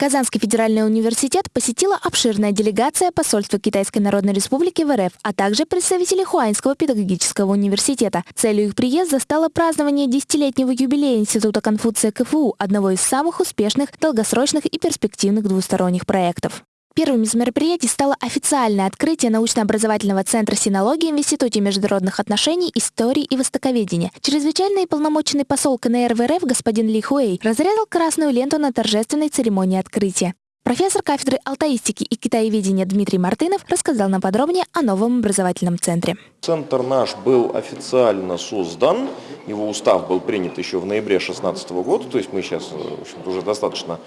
Казанский федеральный университет посетила обширная делегация посольства Китайской Народной Республики в РФ, а также представители Хуаньского педагогического университета. Целью их приезда стало празднование десятилетнего юбилея Института Конфуция КФУ, одного из самых успешных, долгосрочных и перспективных двусторонних проектов. Первым из мероприятий стало официальное открытие научно-образовательного центра синологии в Институте международных отношений, истории и востоковедения. Чрезвычайный и полномоченный посол КНР в РФ господин Ли Хуэй разрезал красную ленту на торжественной церемонии открытия. Профессор кафедры алтаистики и китаеведения Дмитрий Мартынов рассказал нам подробнее о новом образовательном центре. Центр наш был официально создан, его устав был принят еще в ноябре 2016 года, то есть мы сейчас в общем уже достаточно,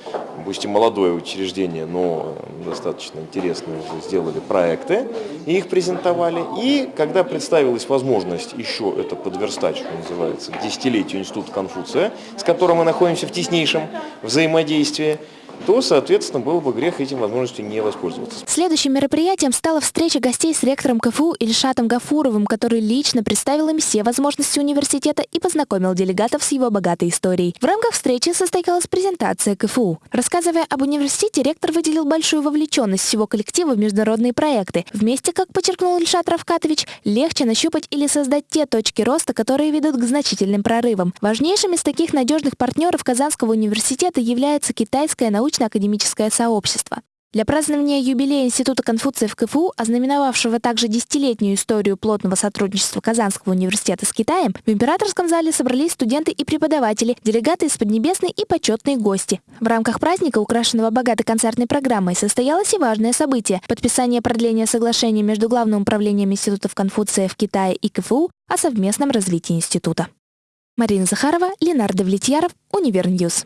пусть и молодое учреждение, но достаточно интересные уже сделали проекты и их презентовали. И когда представилась возможность еще это подверстать, что называется, к десятилетию Института Конфуция, с которым мы находимся в теснейшем взаимодействии, то, соответственно, было бы грех этим возможностью не воспользоваться. Следующим мероприятием стала встреча гостей с ректором КФУ Ильшатом Гафуровым, который лично представил им все возможности университета и познакомил делегатов с его богатой историей. В рамках встречи состоялась презентация КФУ. Рассказывая об университете, ректор выделил большую вовлеченность всего коллектива в международные проекты. Вместе, как подчеркнул Ильшат Равкатович, легче нащупать или создать те точки роста, которые ведут к значительным прорывам. Важнейшим из таких надежных партнеров Казанского университета является китайская научная научно-академическое сообщество. Для празднования юбилея Института Конфуция в КФУ, ознаменовавшего также десятилетнюю историю плотного сотрудничества Казанского университета с Китаем, в императорском зале собрались студенты и преподаватели, делегаты из Поднебесной и почетные гости. В рамках праздника, украшенного богатой концертной программой, состоялось и важное событие – подписание продления соглашения между Главным управлением Институтов Конфуция в Китае и КФУ о совместном развитии института. Марина Захарова, Ленар Давлетьяров, Univer News.